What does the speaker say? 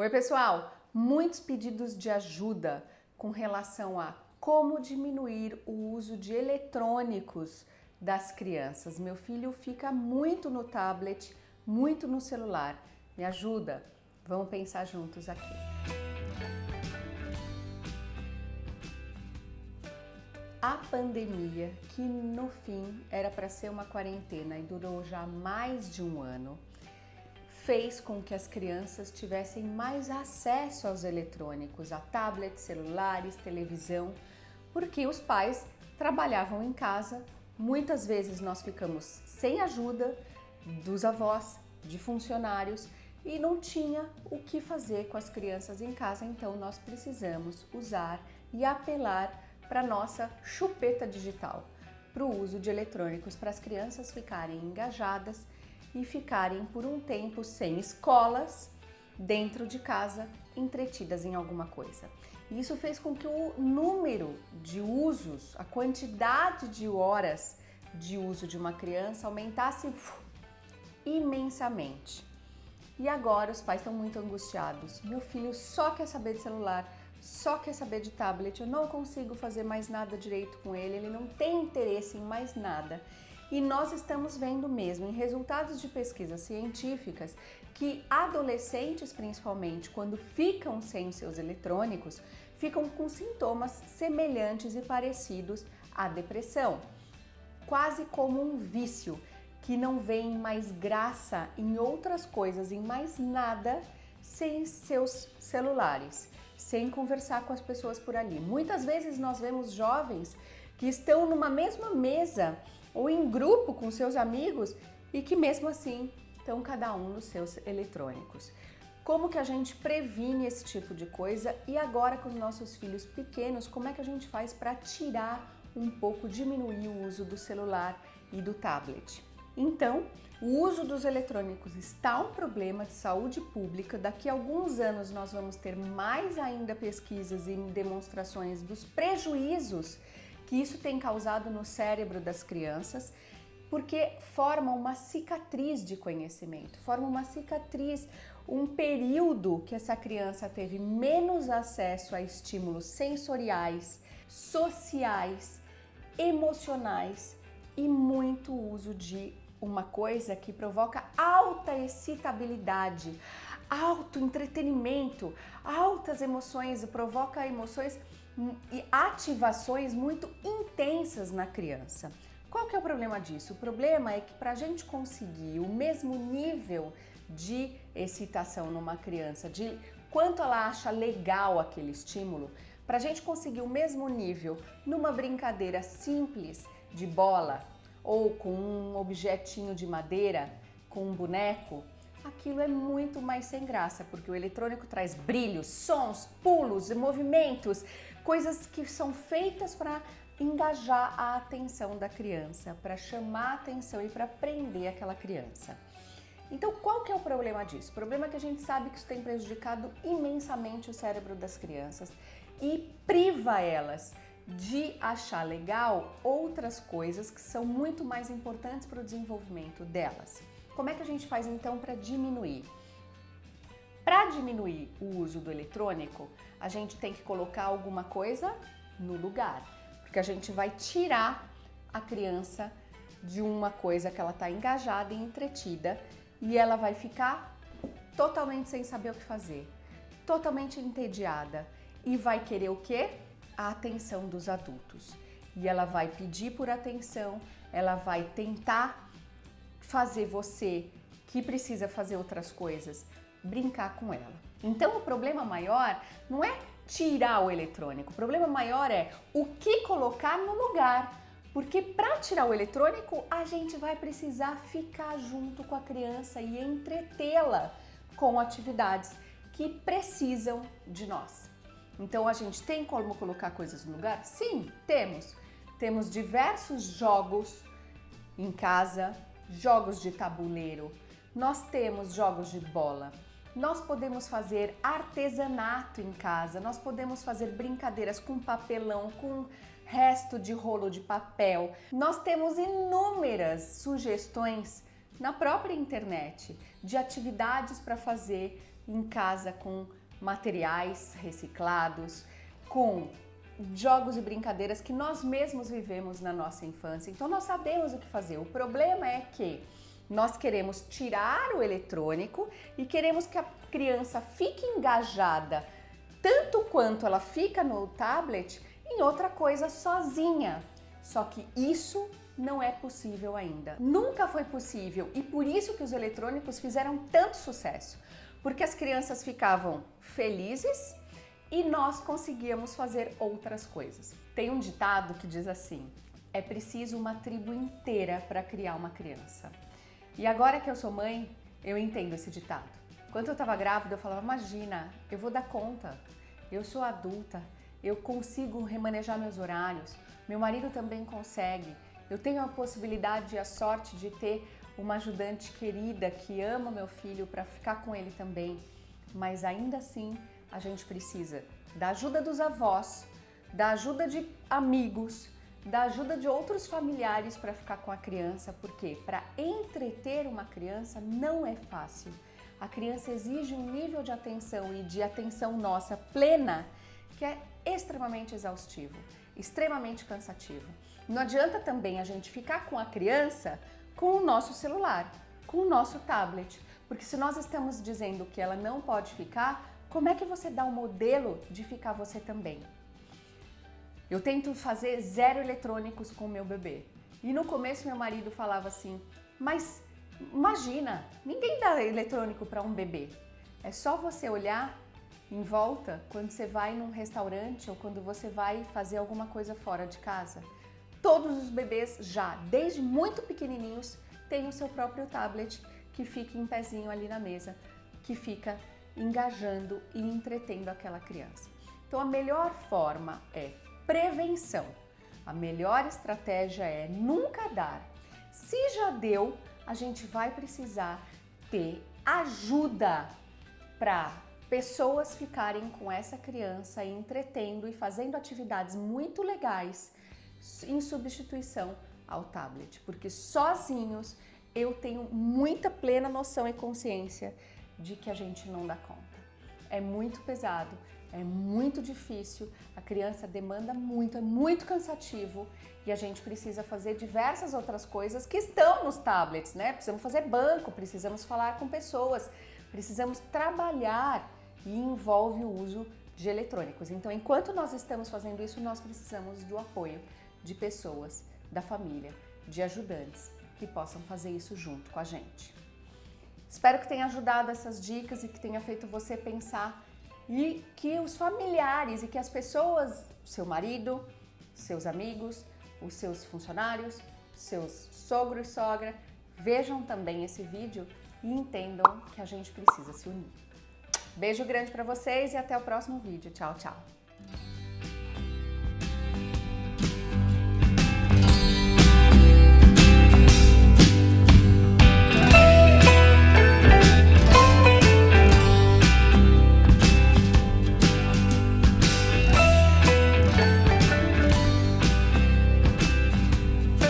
Oi, pessoal! Muitos pedidos de ajuda com relação a como diminuir o uso de eletrônicos das crianças. Meu filho fica muito no tablet, muito no celular. Me ajuda? Vamos pensar juntos aqui. A pandemia, que no fim era para ser uma quarentena e durou já mais de um ano, fez com que as crianças tivessem mais acesso aos eletrônicos, a tablets, celulares, televisão, porque os pais trabalhavam em casa, muitas vezes nós ficamos sem ajuda dos avós, de funcionários e não tinha o que fazer com as crianças em casa, então nós precisamos usar e apelar para nossa chupeta digital, para o uso de eletrônicos para as crianças ficarem engajadas e ficarem por um tempo sem escolas, dentro de casa, entretidas em alguma coisa. Isso fez com que o número de usos, a quantidade de horas de uso de uma criança aumentasse imensamente. E agora os pais estão muito angustiados. Meu filho só quer saber de celular, só quer saber de tablet, eu não consigo fazer mais nada direito com ele, ele não tem interesse em mais nada. E nós estamos vendo mesmo em resultados de pesquisas científicas que adolescentes, principalmente, quando ficam sem seus eletrônicos, ficam com sintomas semelhantes e parecidos à depressão, quase como um vício que não vem mais graça em outras coisas, em mais nada, sem seus celulares, sem conversar com as pessoas por ali. Muitas vezes nós vemos jovens que estão numa mesma mesa ou em grupo com seus amigos e que mesmo assim estão cada um nos seus eletrônicos. Como que a gente previne esse tipo de coisa e agora com os nossos filhos pequenos, como é que a gente faz para tirar um pouco, diminuir o uso do celular e do tablet? Então, o uso dos eletrônicos está um problema de saúde pública. Daqui a alguns anos nós vamos ter mais ainda pesquisas e demonstrações dos prejuízos que isso tem causado no cérebro das crianças, porque forma uma cicatriz de conhecimento, forma uma cicatriz, um período que essa criança teve menos acesso a estímulos sensoriais, sociais, emocionais e muito uso de uma coisa que provoca alta excitabilidade, alto entretenimento, altas emoções, provoca emoções e ativações muito intensas na criança. Qual que é o problema disso? O problema é que para a gente conseguir o mesmo nível de excitação numa criança, de quanto ela acha legal aquele estímulo, para a gente conseguir o mesmo nível numa brincadeira simples de bola ou com um objetinho de madeira, com um boneco, aquilo é muito mais sem graça, porque o eletrônico traz brilhos, sons, pulos, movimentos, coisas que são feitas para engajar a atenção da criança, para chamar a atenção e para prender aquela criança. Então, qual que é o problema disso? O problema é que a gente sabe que isso tem prejudicado imensamente o cérebro das crianças e priva elas de achar legal outras coisas que são muito mais importantes para o desenvolvimento delas. Como é que a gente faz então para diminuir? Para diminuir o uso do eletrônico, a gente tem que colocar alguma coisa no lugar, porque a gente vai tirar a criança de uma coisa que ela está engajada e entretida e ela vai ficar totalmente sem saber o que fazer, totalmente entediada e vai querer o quê? A atenção dos adultos. E ela vai pedir por atenção, ela vai tentar fazer você, que precisa fazer outras coisas, brincar com ela. Então o problema maior não é tirar o eletrônico, o problema maior é o que colocar no lugar. Porque para tirar o eletrônico, a gente vai precisar ficar junto com a criança e entretê-la com atividades que precisam de nós. Então a gente tem como colocar coisas no lugar? Sim, temos. Temos diversos jogos em casa, jogos de tabuleiro, nós temos jogos de bola, nós podemos fazer artesanato em casa, nós podemos fazer brincadeiras com papelão, com resto de rolo de papel. Nós temos inúmeras sugestões na própria internet de atividades para fazer em casa com materiais reciclados, com jogos e brincadeiras que nós mesmos vivemos na nossa infância. Então nós sabemos o que fazer. O problema é que nós queremos tirar o eletrônico e queremos que a criança fique engajada tanto quanto ela fica no tablet em outra coisa sozinha. Só que isso não é possível ainda. Nunca foi possível e por isso que os eletrônicos fizeram tanto sucesso. Porque as crianças ficavam felizes e nós conseguíamos fazer outras coisas. Tem um ditado que diz assim: é preciso uma tribo inteira para criar uma criança. E agora que eu sou mãe, eu entendo esse ditado. Quando eu estava grávida, eu falava: imagina, eu vou dar conta, eu sou adulta, eu consigo remanejar meus horários, meu marido também consegue, eu tenho a possibilidade e a sorte de ter uma ajudante querida que ama meu filho para ficar com ele também, mas ainda assim a gente precisa da ajuda dos avós, da ajuda de amigos, da ajuda de outros familiares para ficar com a criança, porque para entreter uma criança não é fácil. A criança exige um nível de atenção e de atenção nossa plena que é extremamente exaustivo, extremamente cansativo. Não adianta também a gente ficar com a criança com o nosso celular, com o nosso tablet, porque se nós estamos dizendo que ela não pode ficar, como é que você dá um modelo de ficar você também? Eu tento fazer zero eletrônicos com o meu bebê. E no começo meu marido falava assim: "Mas imagina, ninguém dá eletrônico para um bebê. É só você olhar em volta quando você vai num restaurante ou quando você vai fazer alguma coisa fora de casa. Todos os bebês já, desde muito pequenininhos, têm o seu próprio tablet que fica em pezinho ali na mesa, que fica engajando e entretendo aquela criança. Então a melhor forma é prevenção. A melhor estratégia é nunca dar. Se já deu, a gente vai precisar ter ajuda para pessoas ficarem com essa criança entretendo e fazendo atividades muito legais em substituição ao tablet, porque sozinhos eu tenho muita plena noção e consciência de que a gente não dá conta. É muito pesado, é muito difícil, a criança demanda muito, é muito cansativo e a gente precisa fazer diversas outras coisas que estão nos tablets, né? Precisamos fazer banco, precisamos falar com pessoas, precisamos trabalhar e envolve o uso de eletrônicos. Então, enquanto nós estamos fazendo isso, nós precisamos do apoio de pessoas, da família, de ajudantes que possam fazer isso junto com a gente. Espero que tenha ajudado essas dicas e que tenha feito você pensar e que os familiares e que as pessoas, seu marido, seus amigos, os seus funcionários, seus sogros e sogra, vejam também esse vídeo e entendam que a gente precisa se unir. Beijo grande para vocês e até o próximo vídeo. Tchau, tchau.